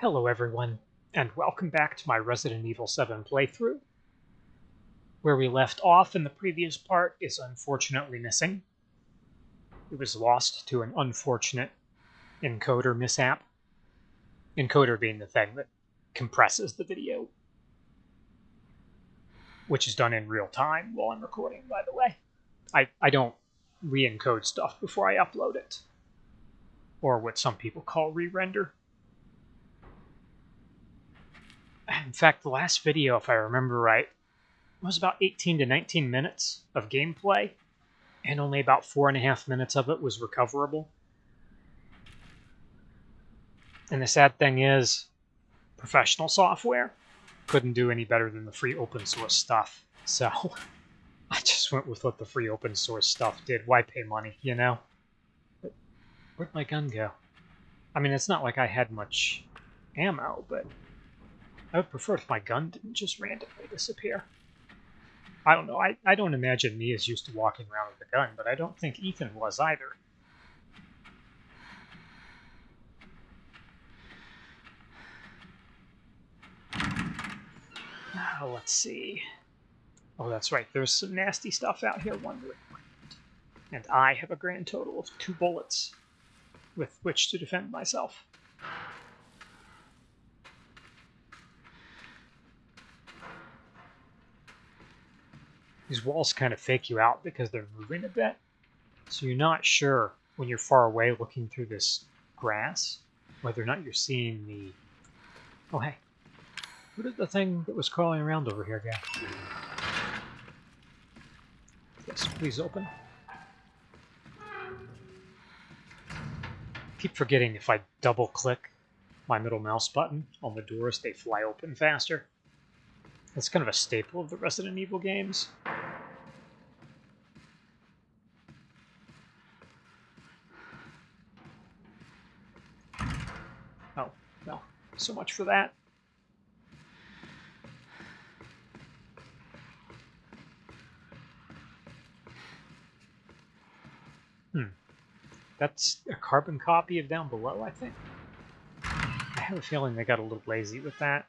Hello everyone, and welcome back to my Resident Evil 7 playthrough. Where we left off in the previous part is unfortunately missing. It was lost to an unfortunate encoder mishap. Encoder being the thing that compresses the video. Which is done in real time while I'm recording, by the way. I, I don't re-encode stuff before I upload it. Or what some people call re-render. In fact, the last video, if I remember right, was about 18 to 19 minutes of gameplay, and only about four and a half minutes of it was recoverable. And the sad thing is, professional software couldn't do any better than the free open source stuff. So I just went with what the free open source stuff did. Why pay money, you know? But where'd my gun go? I mean, it's not like I had much ammo, but I would prefer if my gun didn't just randomly disappear. I don't know. I, I don't imagine me as used to walking around with a gun, but I don't think Ethan was either. Now, let's see. Oh, that's right. There's some nasty stuff out here wondering. And I have a grand total of two bullets with which to defend myself. These walls kind of fake you out because they're moving a bit. So you're not sure when you're far away looking through this grass whether or not you're seeing the... Oh, hey. What did the thing that was crawling around over here go? Yes, please open. keep forgetting if I double click my middle mouse button on the doors, they fly open faster. That's kind of a staple of the Resident Evil games. Oh, well, so much for that. Hmm. That's a carbon copy of down below, I think. I have a feeling they got a little lazy with that.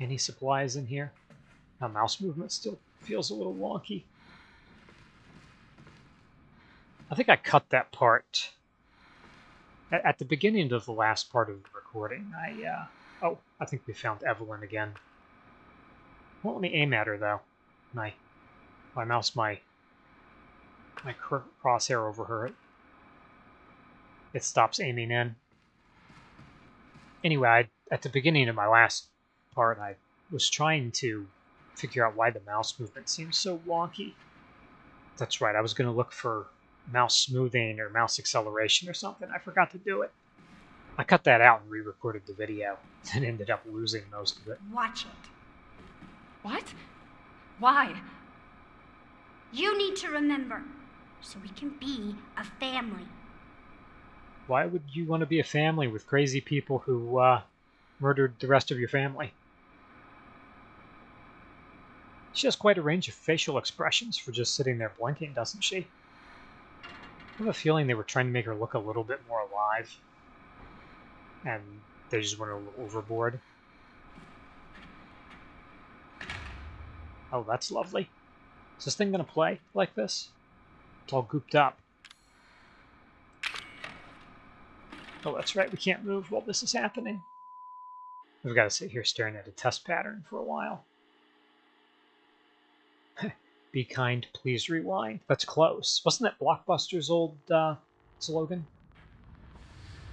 Any supplies in here? My mouse movement still feels a little wonky. I think I cut that part. At, at the beginning of the last part of the recording, I, uh, oh, I think we found Evelyn again. Won't let me aim at her, though. My, my mouse, my, my crosshair over her, it, it stops aiming in. Anyway, I, at the beginning of my last part, I was trying to figure out why the mouse movement seems so wonky. That's right, I was going to look for mouse smoothing or mouse acceleration or something. I forgot to do it. I cut that out and re-recorded the video and ended up losing most of it. Watch it. What? Why? You need to remember, so we can be a family. Why would you want to be a family with crazy people who uh, murdered the rest of your family? She has quite a range of facial expressions for just sitting there blinking, doesn't she? Have a feeling they were trying to make her look a little bit more alive. And they just went a little overboard. Oh, that's lovely. Is this thing going to play like this? It's all gooped up. Oh, that's right. We can't move while this is happening. We've got to sit here staring at a test pattern for a while. Be kind, please rewind. That's close. Wasn't that Blockbuster's old uh, slogan?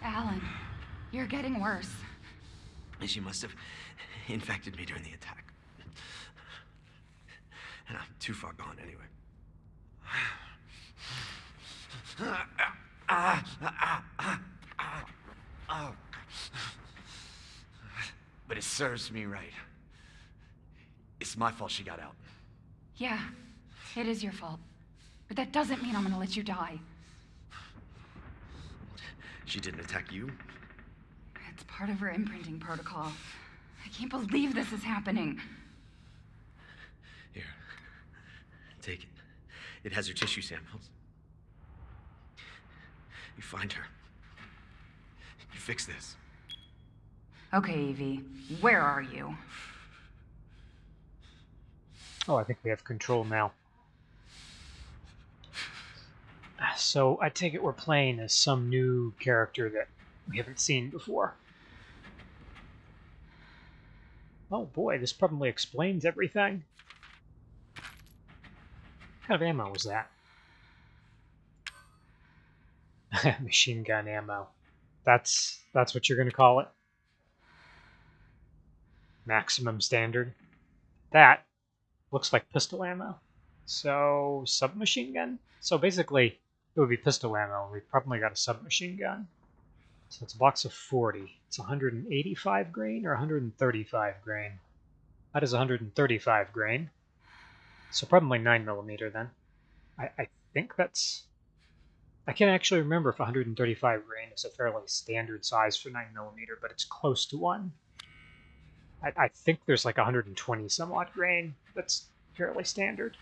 Alan, you're getting worse. She must have infected me during the attack. And I'm too far gone anyway. But it serves me right. It's my fault she got out. Yeah, it is your fault. But that doesn't mean I'm gonna let you die. She didn't attack you? It's part of her imprinting protocol. I can't believe this is happening. Here. Take it. It has her tissue samples. You find her. You fix this. Okay, Evie, where are you? Oh, I think we have control now. So I take it we're playing as some new character that we haven't seen before. Oh boy, this probably explains everything. What kind of ammo was that? Machine gun ammo. That's that's what you're gonna call it. Maximum standard. That looks like pistol ammo. So submachine gun. So basically, it would be pistol ammo. We've probably got a submachine gun. So it's a box of 40. It's 185 grain or 135 grain. That is 135 grain. So probably 9 millimeter then. I, I think that's. I can't actually remember if 135 grain is a fairly standard size for 9 millimeter, but it's close to one. I, I think there's like 120 some odd grain that's fairly standard.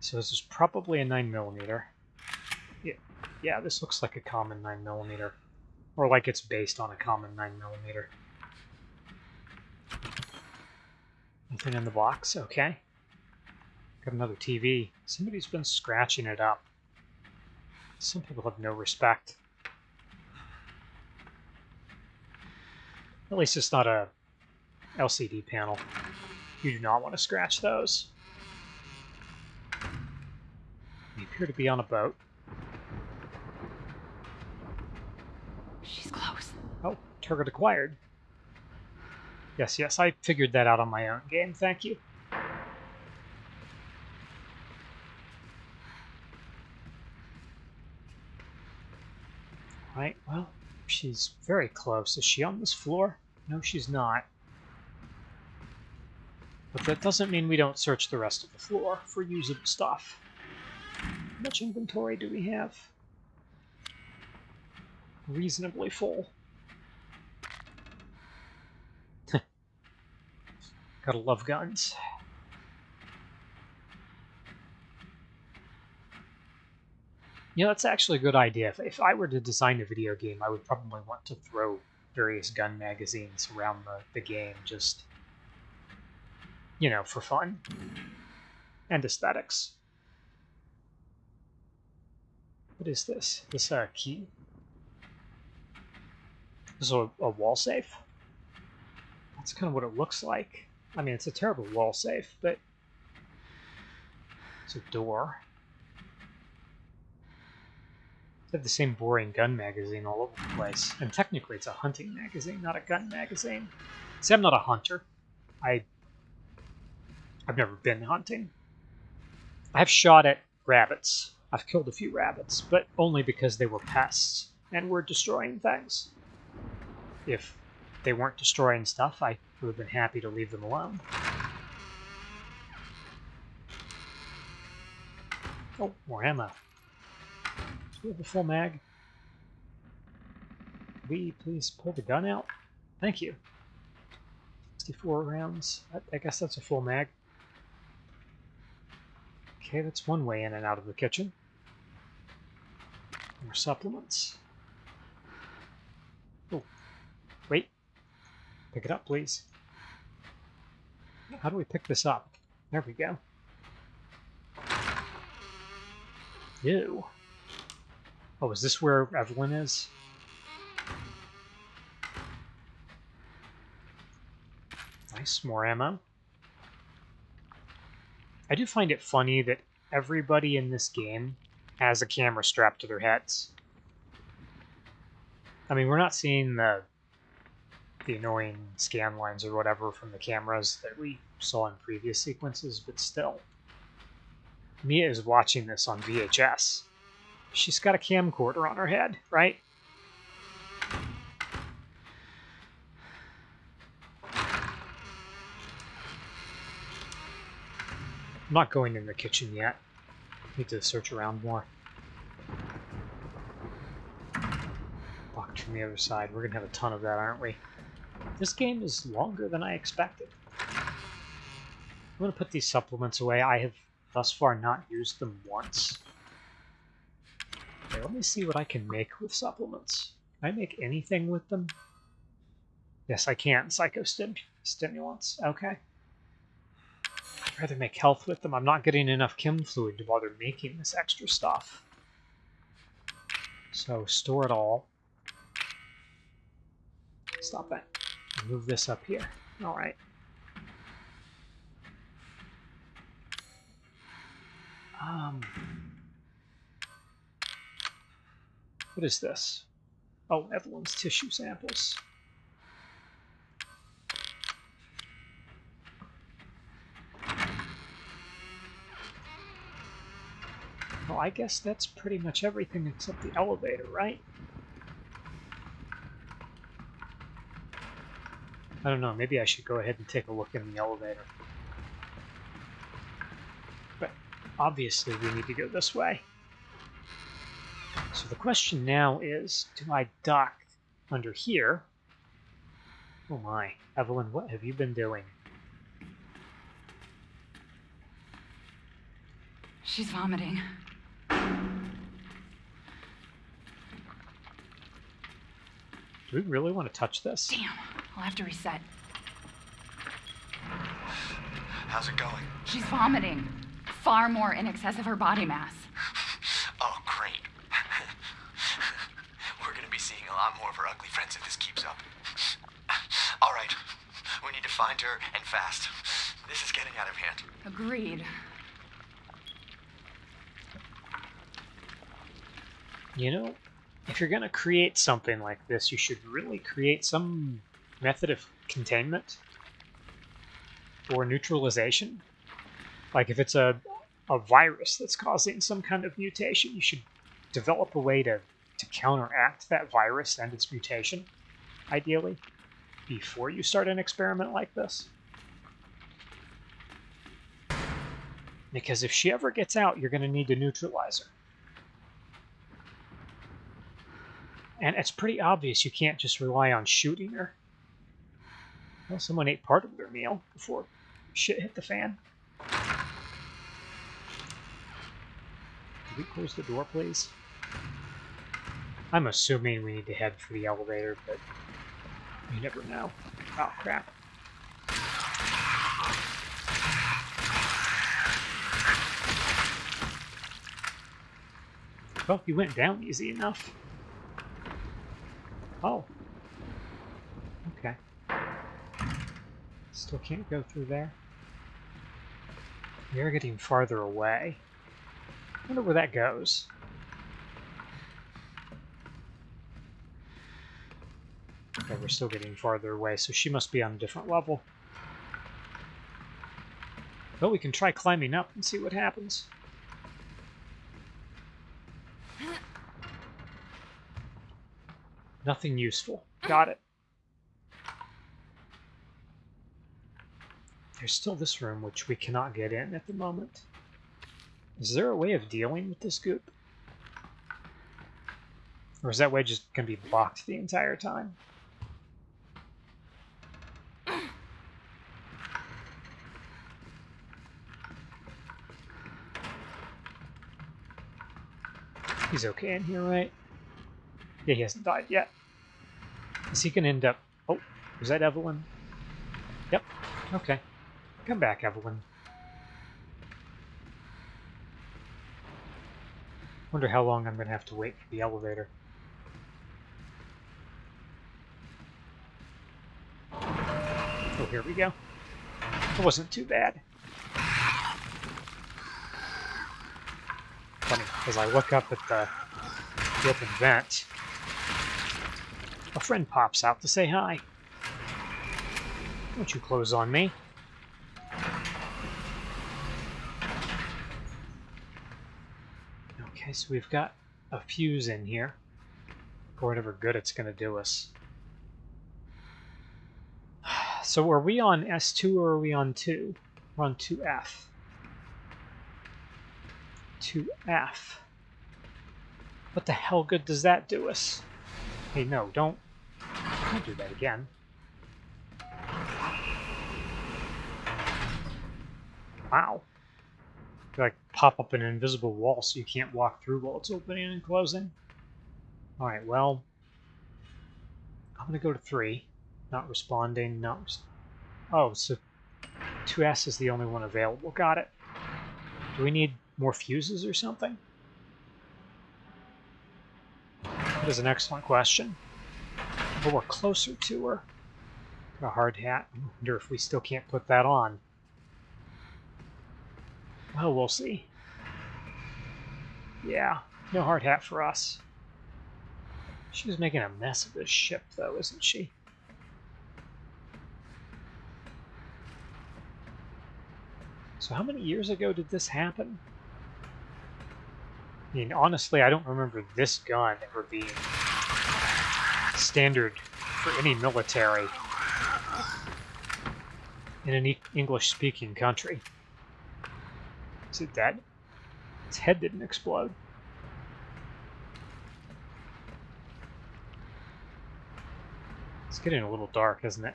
So this is probably a 9 millimeter. Yeah, yeah, this looks like a common 9 millimeter, or like it's based on a common 9 millimeter. Nothing in the box. Okay. Got another TV. Somebody's been scratching it up. Some people have no respect. At least it's not a LCD panel. You do not want to scratch those. We appear to be on a boat. She's close. Oh, target acquired. Yes, yes, I figured that out on my own game, thank you. Right, well, she's very close. Is she on this floor? No, she's not. But that doesn't mean we don't search the rest of the floor for usable stuff. Much inventory do we have? Reasonably full. Gotta love guns. You know, that's actually a good idea. If, if I were to design a video game, I would probably want to throw various gun magazines around the, the game, just, you know, for fun and aesthetics. What is this? This a uh, key? This is a, a wall safe? That's kind of what it looks like. I mean, it's a terrible wall safe, but it's a door. They have the same boring gun magazine all over the place. And technically it's a hunting magazine, not a gun magazine. See, I'm not a hunter. I... I've never been hunting. I've shot at rabbits. I've killed a few rabbits, but only because they were pests and were destroying things. If they weren't destroying stuff, I would have been happy to leave them alone. Oh, more ammo. Do we have a full mag? We please pull the gun out? Thank you. 64 rounds. I, I guess that's a full mag. Okay, that's one way in and out of the kitchen. More supplements. Oh, wait. Pick it up, please. How do we pick this up? There we go. Ew. Oh, is this where Evelyn is? Nice, more ammo. I do find it funny that everybody in this game has a camera strapped to their heads. I mean, we're not seeing the the annoying scan lines or whatever from the cameras that we saw in previous sequences, but still. Mia is watching this on VHS. She's got a camcorder on her head, right? I'm not going in the kitchen yet. Need to search around more. Locked from the other side. We're gonna have a ton of that, aren't we? This game is longer than I expected. I'm gonna put these supplements away. I have thus far not used them once. Okay, let me see what I can make with supplements. Can I make anything with them? Yes, I can. Psychostimulants. Okay. Rather make health with them. I'm not getting enough chem fluid to bother making this extra stuff. So store it all. Stop that. Move this up here. All right. Um, what is this? Oh, Evelyn's tissue samples. I guess that's pretty much everything except the elevator, right? I don't know, maybe I should go ahead and take a look in the elevator. But obviously we need to go this way. So the question now is, do I dock under here? Oh my, Evelyn, what have you been doing? She's vomiting. Do we really want to touch this? Damn, I'll have to reset. How's it going? She's vomiting. Far more in excess of her body mass. Oh, great. We're gonna be seeing a lot more of our ugly friends if this keeps up. All right, we need to find her and fast. This is getting out of hand. Agreed. You know, if you're going to create something like this, you should really create some method of containment or neutralization. Like if it's a, a virus that's causing some kind of mutation, you should develop a way to, to counteract that virus and its mutation, ideally, before you start an experiment like this. Because if she ever gets out, you're going to need to neutralize her. And it's pretty obvious you can't just rely on shooting her. Well, someone ate part of their meal before shit hit the fan. Can we close the door, please? I'm assuming we need to head for the elevator, but you never know. Oh, crap. Well, you went down easy enough. Oh. Okay. Still can't go through there. We are getting farther away. I wonder where that goes. Okay, we're still getting farther away, so she must be on a different level. But we can try climbing up and see what happens. Nothing useful. Got it. There's still this room, which we cannot get in at the moment. Is there a way of dealing with this goop? Or is that way just going to be blocked the entire time? He's okay in here, right? Yeah, he hasn't died yet. Is he going to end up... Oh, was that Evelyn? Yep. Okay. Come back, Evelyn. Wonder how long I'm going to have to wait for the elevator. Oh, here we go. It wasn't too bad. Funny, as I look up at the, the open vent, a friend pops out to say hi. Don't you close on me. Okay, so we've got a fuse in here for whatever good it's going to do us. So are we on S2 or are we on 2? We're on 2F. 2F. What the hell good does that do us? Hey, no, don't, don't do that again. Wow. Like pop up an invisible wall so you can't walk through while it's opening and closing. Alright, well, I'm going to go to 3. Not responding, not... Res oh, so 2S is the only one available. Got it. Do we need more fuses or something? That is an excellent question. But we're closer to her. Got a hard hat. I wonder if we still can't put that on. Well, we'll see. Yeah, no hard hat for us. She was making a mess of this ship, though, isn't she? So how many years ago did this happen? I mean, honestly, I don't remember this gun ever being standard for any military in an English-speaking country. Is it dead? Its head didn't explode. It's getting a little dark, isn't it?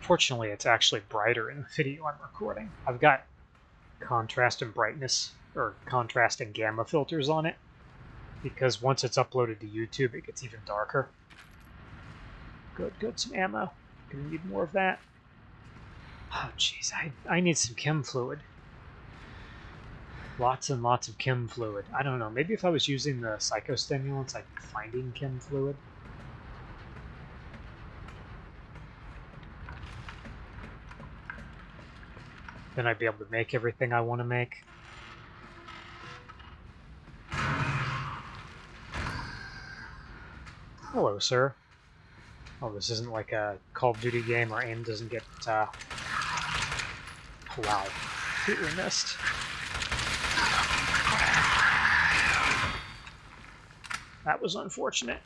Fortunately, it's actually brighter in the video I'm recording. I've got contrast and brightness, or contrast and gamma filters on it, because once it's uploaded to YouTube, it gets even darker. Good, good, some ammo. Gonna need more of that. Oh, jeez, I, I need some chem fluid. Lots and lots of chem fluid. I don't know, maybe if I was using the psychostimulants, I'd be finding chem fluid. Then I'd be able to make everything I want to make. Hello, sir. Oh, this isn't like a Call of Duty game where aim doesn't get, uh... Wow. Completely missed. That was unfortunate.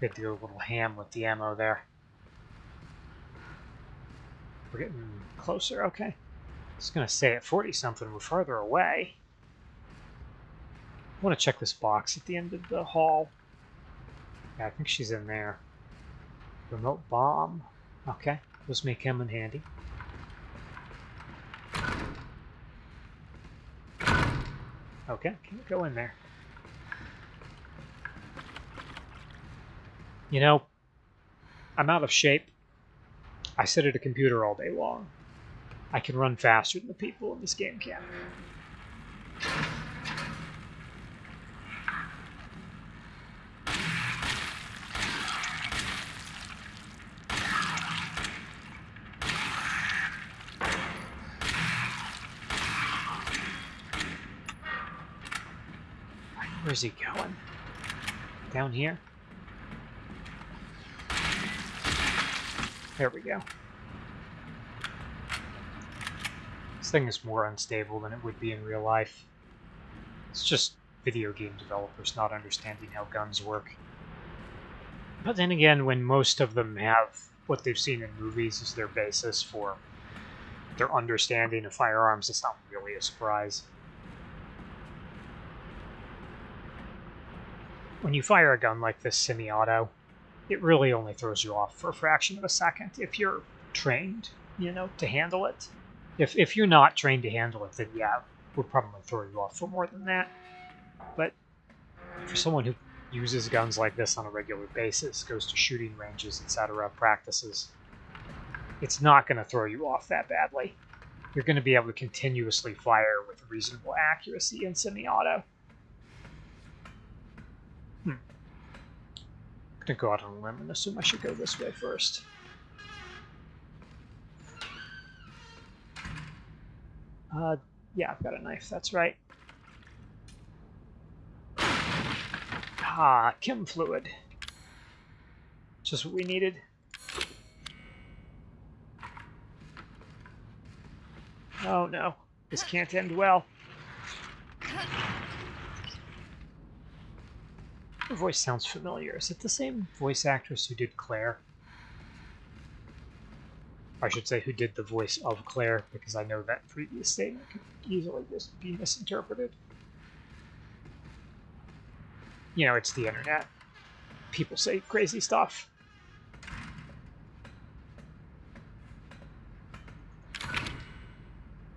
To a little ham with the ammo there. We're getting closer, okay. I was gonna say at 40 something, we're farther away. I want to check this box at the end of the hall. Yeah, I think she's in there. Remote bomb. Okay, let's make him in handy. Okay, go in there? You know, I'm out of shape. I sit at a computer all day long. I can run faster than the people in this game can. He going? Down here? There we go. This thing is more unstable than it would be in real life. It's just video game developers not understanding how guns work. But then again, when most of them have what they've seen in movies as their basis for their understanding of firearms, it's not really a surprise. When you fire a gun like this semi-auto, it really only throws you off for a fraction of a second if you're trained, you know, to handle it. If, if you're not trained to handle it, then yeah, would probably throw you off for more than that. But for someone who uses guns like this on a regular basis, goes to shooting ranges, etc., practices, it's not going to throw you off that badly. You're going to be able to continuously fire with reasonable accuracy in semi-auto. Gonna go out on a limb and assume I should go this way first. Uh, yeah, I've got a knife, that's right. Ah, chem fluid. Just what we needed. Oh no, this can't end well. Her voice sounds familiar. Is it the same voice actress who did Claire? I should say who did the voice of Claire, because I know that previous statement could easily just be misinterpreted. You know, it's the internet. People say crazy stuff.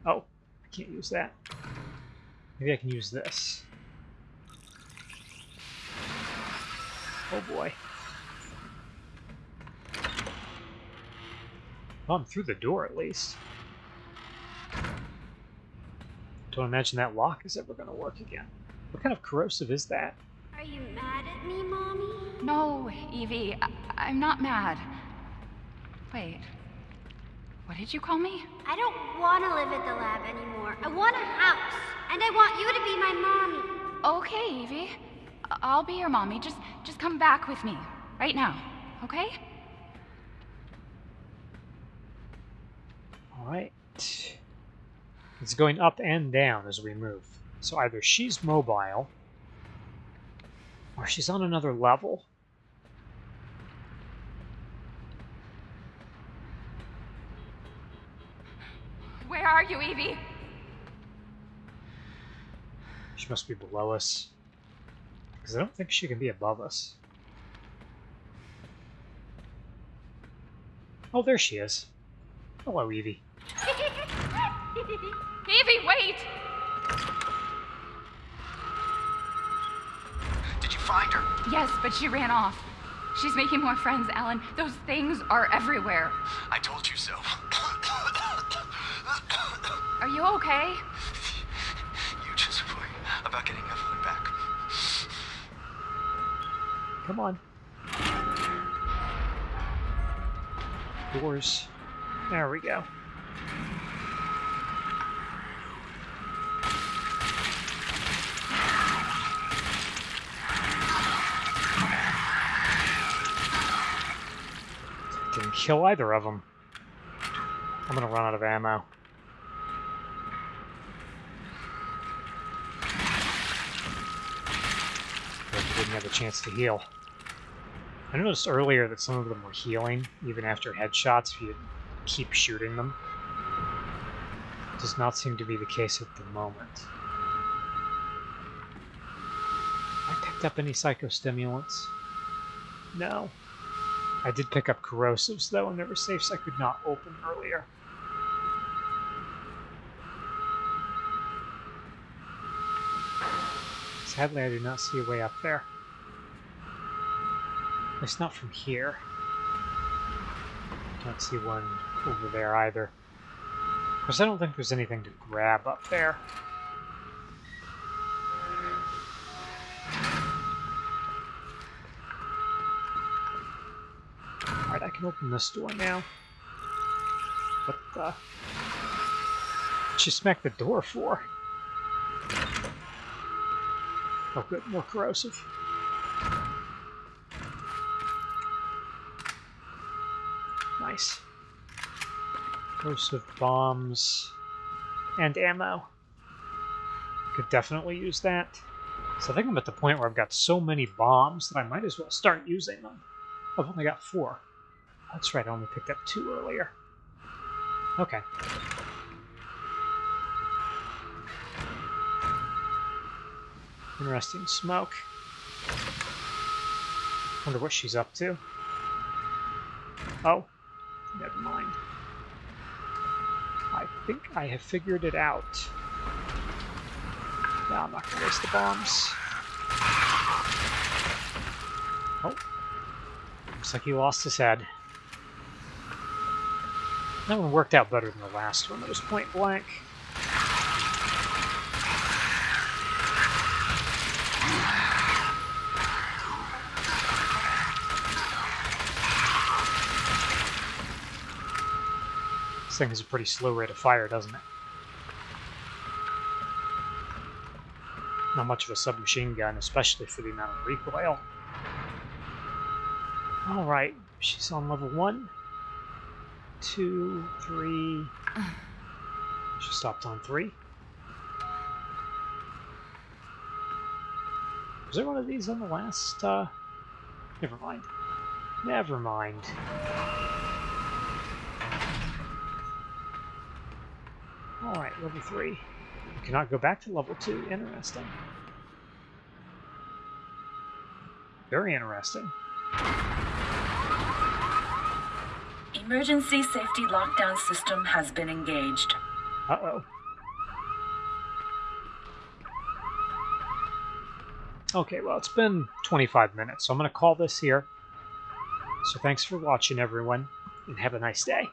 Oh, I can't use that. Maybe I can use this. Oh boy. Well, I'm through the door at least. Don't imagine that lock is ever going to work again. What kind of corrosive is that? Are you mad at me, Mommy? No, Evie, I- I'm not mad. Wait. What did you call me? I don't want to live at the lab anymore. I want a house. And I want you to be my mommy. Okay, Evie. I'll be your mommy. Just just come back with me. Right now. Okay? Alright. It's going up and down as we move. So either she's mobile, or she's on another level. Where are you, Evie? She must be below us. Because I don't think she can be above us. Oh, there she is. Hello, Evie. Evie, wait! Did you find her? Yes, but she ran off. She's making more friends, Alan. Those things are everywhere. I told you so. Are you okay? you just worry about getting Evelyn Come on. Doors. There we go. Didn't kill either of them. I'm gonna run out of ammo. Didn't have a chance to heal. I noticed earlier that some of them were healing, even after headshots, if you keep shooting them. Does not seem to be the case at the moment. I picked up any psychostimulants? No. I did pick up corrosives, though, and there were safes I could not open earlier. Sadly, I do not see a way up there. Least not from here. Don't see one over there either. Of course, I don't think there's anything to grab up there. Alright, I can open this door now. What the? What'd she smack the door for? Oh good, more corrosive. Nice. Corrosive bombs and ammo. Could definitely use that. So I think I'm at the point where I've got so many bombs that I might as well start using them. I've only got four. That's right, I only picked up two earlier. Okay. Interesting smoke. Wonder what she's up to. Oh, never mind. I think I have figured it out. No, I'm not gonna waste the bombs. Oh. Looks like he lost his head. That one worked out better than the last one. That was point blank. Thing has a pretty slow rate of fire, doesn't it? Not much of a submachine gun, especially for the amount of recoil. Alright, she's on level one, two, three. She stopped on three. Was there one of these on the last, uh... Never mind. Never mind. Alright, level 3. Cannot go back to level 2. Interesting. Very interesting. Emergency safety lockdown system has been engaged. Uh-oh. Okay, well, it's been 25 minutes, so I'm going to call this here. So thanks for watching, everyone, and have a nice day.